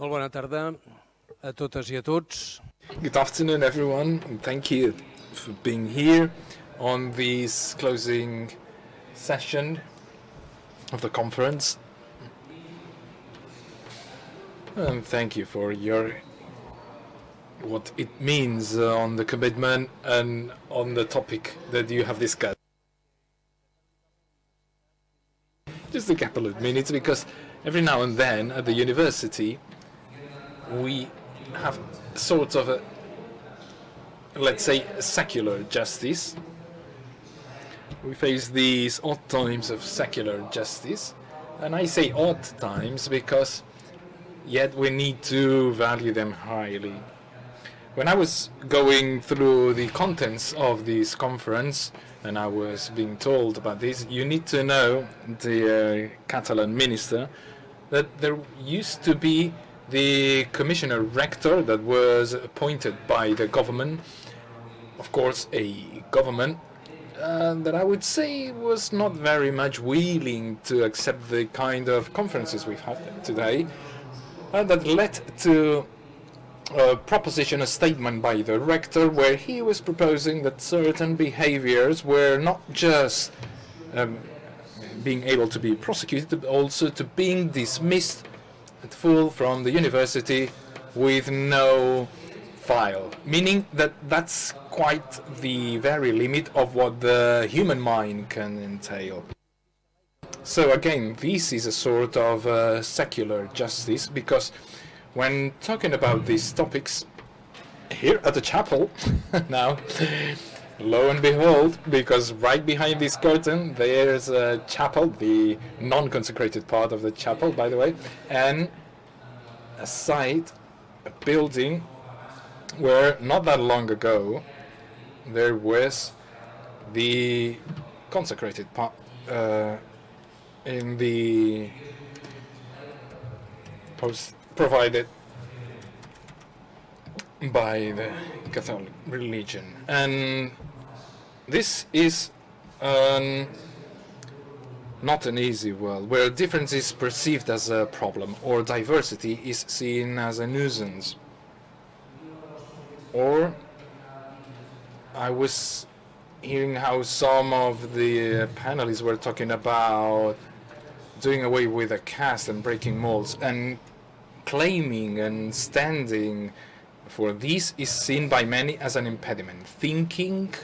Molt bona tarda a totes i a tots. Good afternoon, everyone, and thank you for being here on this closing session of the conference. And thank you for your what it means uh, on the commitment and on the topic that you have discussed. Just a couple of minutes because every now and then at the university we have sort of a let's say secular justice. We face these odd times of secular justice. And I say odd times because yet we need to value them highly. When I was going through the contents of this conference and I was being told about this, you need to know, the uh, Catalan minister, that there used to be the commissioner rector that was appointed by the government, of course a government uh, that I would say was not very much willing to accept the kind of conferences we've had today, uh, that led to a proposition, a statement by the rector, where he was proposing that certain behaviors were not just um, being able to be prosecuted, but also to being dismissed full from the university with no file, meaning that that's quite the very limit of what the human mind can entail. So again, this is a sort of uh, secular justice because when talking about these topics here at the chapel now lo and behold because right behind this curtain there's a chapel the non-consecrated part of the chapel by the way and a site a building where not that long ago there was the consecrated part uh, in the post provided by the Catholic religion. And this is um, not an easy world, where difference is perceived as a problem, or diversity is seen as a nuisance. Or I was hearing how some of the panelists were talking about doing away with a caste and breaking molds, and claiming and standing for this is seen by many as an impediment. Thinking,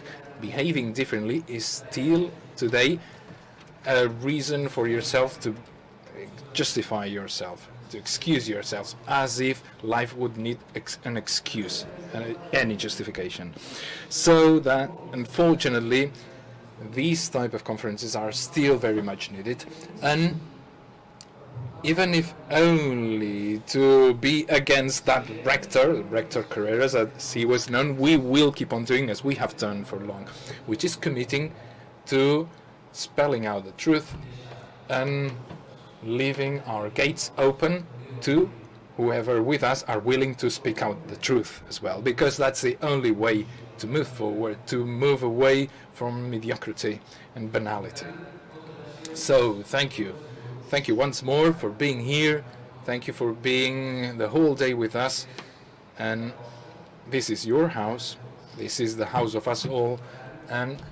behaving differently is still today a reason for yourself to justify yourself, to excuse yourself, as if life would need ex an excuse, uh, any justification. So that, unfortunately, these type of conferences are still very much needed. and even if only to be against that rector, Rector Carreras, as he was known, we will keep on doing as we have done for long, which is committing to spelling out the truth and leaving our gates open to whoever with us are willing to speak out the truth as well, because that's the only way to move forward, to move away from mediocrity and banality. So, thank you. Thank you once more for being here. Thank you for being the whole day with us. And this is your house. This is the house of us all. And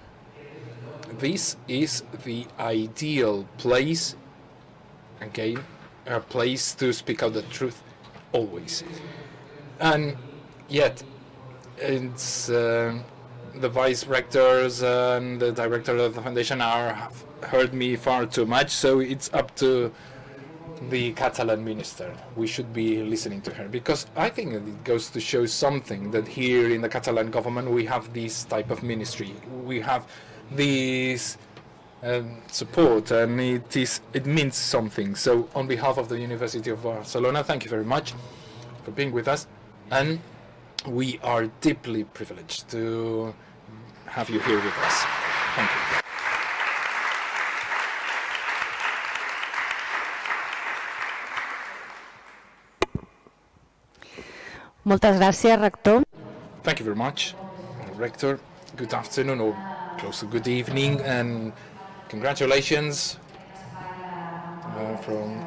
this is the ideal place, again, a place to speak out the truth always. And yet, it's uh, the vice rectors and the director of the foundation are heard me far too much, so it's up to the Catalan minister. We should be listening to her because I think it goes to show something that here in the Catalan government we have this type of ministry. We have this um, support and it is it means something. So on behalf of the University of Barcelona, thank you very much for being with us and we are deeply privileged to have you here with us. Thank you. Moltes gràcies, rector. Thank you very much, Rector. Good afternoon or close to good evening and congratulations uh, from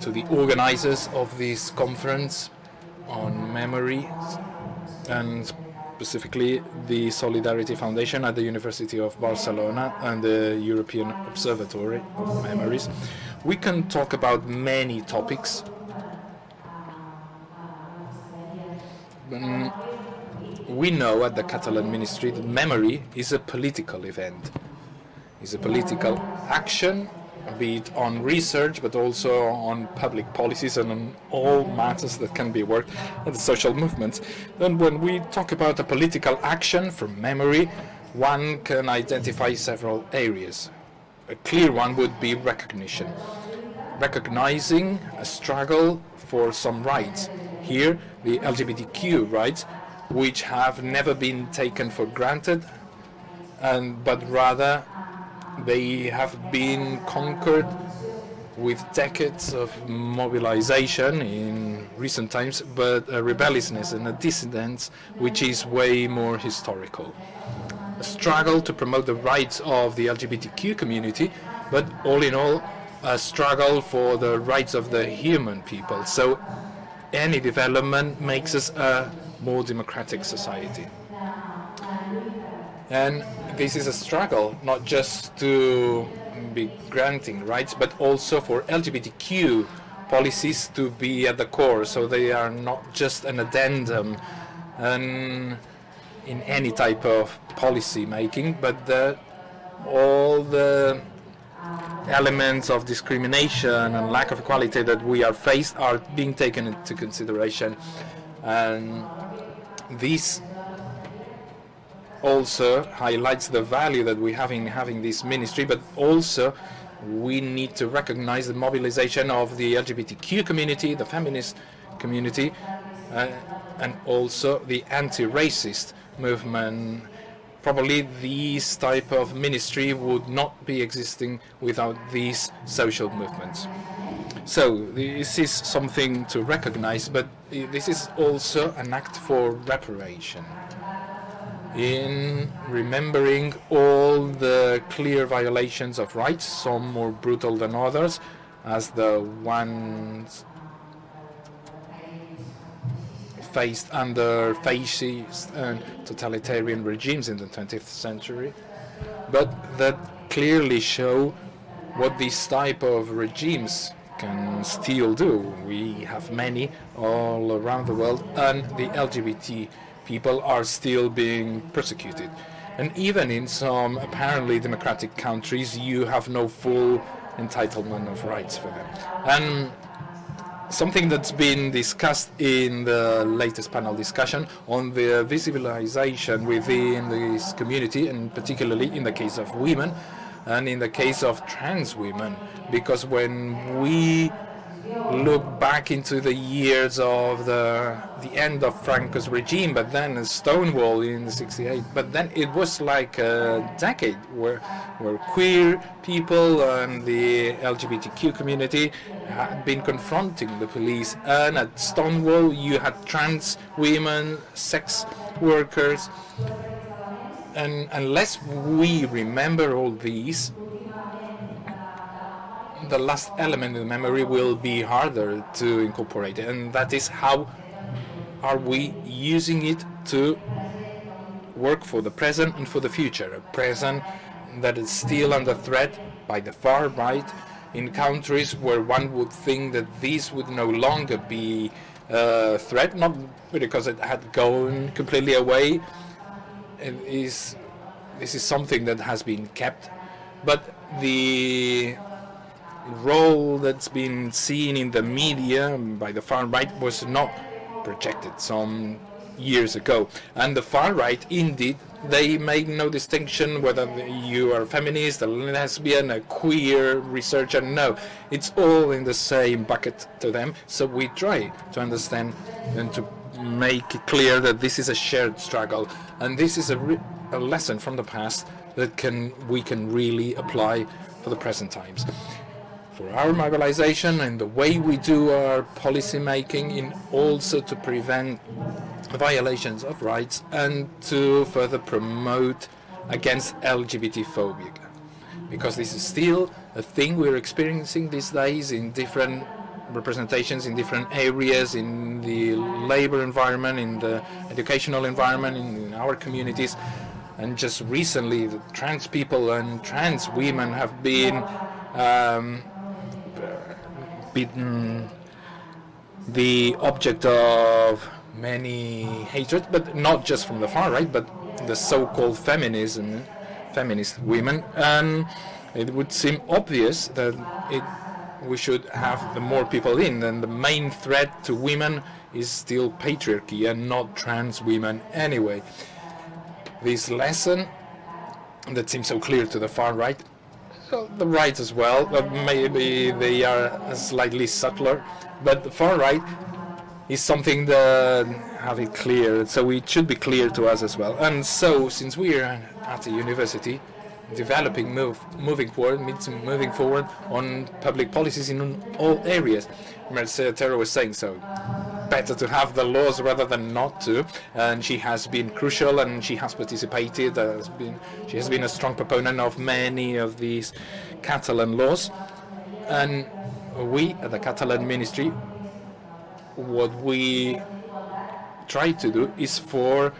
to the organizers of this conference on memory and specifically the Solidarity Foundation at the University of Barcelona and the European Observatory of Memories. We can talk about many topics. Mm, we know at the Catalan Ministry that memory is a political event. It's a political action be it on research, but also on public policies and on all matters that can be worked at the social movements. And when we talk about a political action from memory, one can identify several areas. A clear one would be recognition. Recognizing a struggle for some rights. Here, the LGBTQ rights, which have never been taken for granted, and but rather they have been conquered with decades of mobilization in recent times, but a rebelliousness and a dissidence which is way more historical. A struggle to promote the rights of the LGBTQ community, but all in all, a struggle for the rights of the human people. So any development makes us a more democratic society. And this is a struggle, not just to be granting rights, but also for LGBTQ policies to be at the core, so they are not just an addendum in any type of policy making, but that all the elements of discrimination and lack of equality that we are faced are being taken into consideration. And this also highlights the value that we have in having this ministry, but also we need to recognize the mobilization of the LGBTQ community, the feminist community, uh, and also the anti-racist movement. Probably these type of ministry would not be existing without these social movements. So this is something to recognize, but this is also an act for reparation in remembering all the clear violations of rights, some more brutal than others, as the ones faced under fascist and totalitarian regimes in the 20th century, but that clearly show what these type of regimes can still do. We have many all around the world, and the LGBT people are still being persecuted. And even in some apparently democratic countries, you have no full entitlement of rights for them. And something that's been discussed in the latest panel discussion on the visibilization within this community, and particularly in the case of women, and in the case of trans women, because when we look back into the years of the the end of Franco's regime, but then Stonewall in '68. But then it was like a decade where where queer people and the LGBTQ community had been confronting the police. And at Stonewall, you had trans women, sex workers, and unless we remember all these, the last element in memory will be harder to incorporate and that is how are we using it to work for the present and for the future. A present that is still under threat by the far right in countries where one would think that this would no longer be a threat not because it had gone completely away. It is this is something that has been kept but the role that's been seen in the media by the far right was not projected some years ago. And the far right, indeed, they make no distinction whether you are a feminist, a lesbian, a queer researcher. No, it's all in the same bucket to them. So we try to understand and to make it clear that this is a shared struggle. And this is a, a lesson from the past that can we can really apply for the present times for our mobilization and the way we do our policy making in also to prevent violations of rights and to further promote against LGBT phobia. Because this is still a thing we're experiencing these days in different representations in different areas, in the labor environment, in the educational environment, in our communities. And just recently, trans people and trans women have been um, been the object of many hatred, but not just from the far right, but the so-called feminism, feminist women. And it would seem obvious that it, we should have the more people in. And the main threat to women is still patriarchy and not trans women anyway. This lesson that seems so clear to the far right the right as well, but maybe they are slightly subtler. But the far right is something that have it clear, so it should be clear to us as well. And so, since we are at the university, developing, move, moving forward, moving forward on public policies in all areas. Mercedes was saying so. Better to have the laws rather than not to, and she has been crucial and she has participated. Uh, has been, she has been a strong proponent of many of these Catalan laws, and we at the Catalan Ministry, what we try to do is for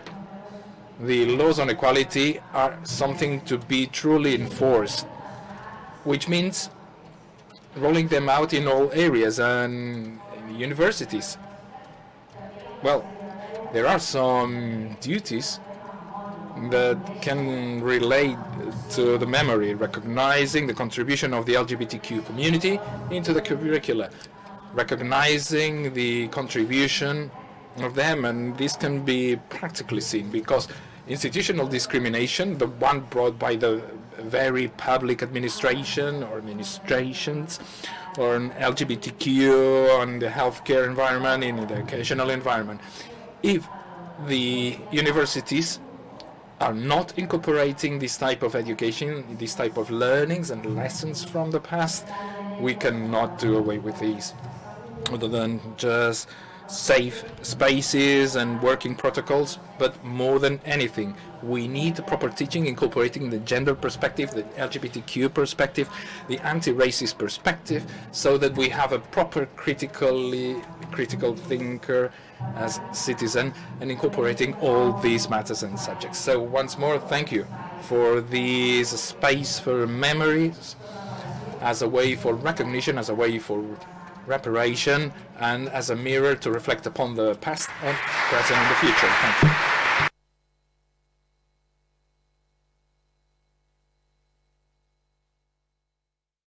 the laws on equality are something to be truly enforced, which means rolling them out in all areas and universities. Well, there are some duties that can relate to the memory, recognizing the contribution of the LGBTQ community into the curricula, recognizing the contribution of them, and this can be practically seen because institutional discrimination, the one brought by the very public administration or administrations, or an LGBTQ on the healthcare environment, in the educational environment. If the universities are not incorporating this type of education, this type of learnings and lessons from the past, we cannot do away with these, other than just safe spaces and working protocols, but more than anything, we need proper teaching incorporating the gender perspective, the LGBTQ perspective, the anti-racist perspective, so that we have a proper critically critical thinker as citizen and incorporating all these matters and subjects. So once more, thank you for this space for memories as a way for recognition, as a way for reparation and as a mirror to reflect upon the past and present and the future. Thank you.